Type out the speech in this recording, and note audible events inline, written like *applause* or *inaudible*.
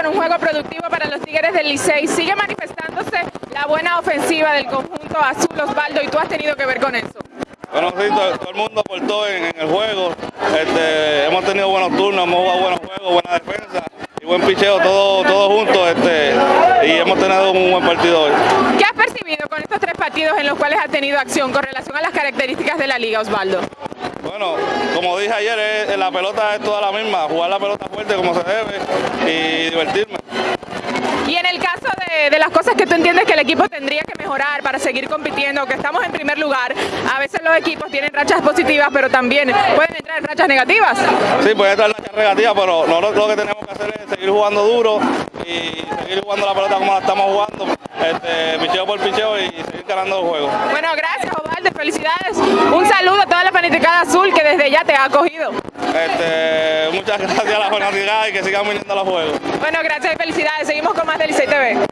Con un juego productivo para los Tigres del Licey. Sigue manifestándose la buena ofensiva del conjunto azul Osvaldo y tú has tenido que ver con eso. Bueno, sí, todo, todo el mundo aportó en, en el juego. Este, hemos tenido buenos turnos, hemos jugado buenos juegos, buena defensa y buen picheo, todo, todo junto. Este, y hemos tenido un buen partido hoy. ¿Qué has percibido con estos tres partidos en los cuales has tenido acción con relación a las características de la liga, Osvaldo? Bueno, como dije ayer, la pelota es toda la misma, jugar la pelota fuerte como se debe y divertirme. Y en el caso de, de las cosas que tú entiendes que el equipo tendría que mejorar para seguir compitiendo, que estamos en primer lugar, a veces los equipos tienen rachas positivas, pero también pueden entrar en rachas negativas. Sí, puede estar la negativa, pero nosotros lo que tenemos que hacer es seguir jugando duro y seguir jugando la pelota como la estamos jugando, este, picheo por picheo y seguir ganando los juegos. Bueno, gracias, Osvaldo, felicidades. Un saludo a toda la fanaticada azul que desde ya te ha acogido. Este, muchas *laughs* gracias a la fanaticada y que sigan viniendo a los juegos. Bueno, gracias y felicidades. Seguimos con más del Licey TV.